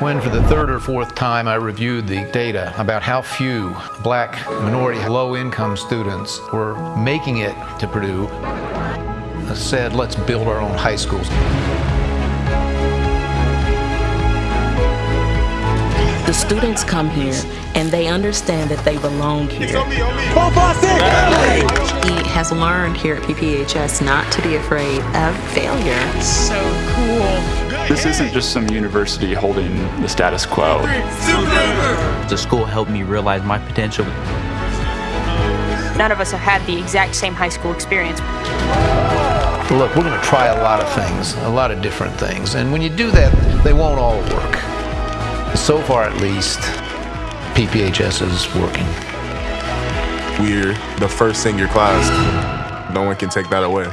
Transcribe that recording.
When for the third or fourth time I reviewed the data about how few black, minority, low-income students were making it to Purdue, I said, let's build our own high schools. The students come here and they understand that they belong here. He has learned here at PPHS not to be afraid of failure. So cool. This isn't just some university holding the status quo. The school helped me realize my potential. None of us have had the exact same high school experience. Look, we're going to try a lot of things, a lot of different things. And when you do that, they won't all work. So far, at least, PPHS is working. We're the first in your class. No one can take that away.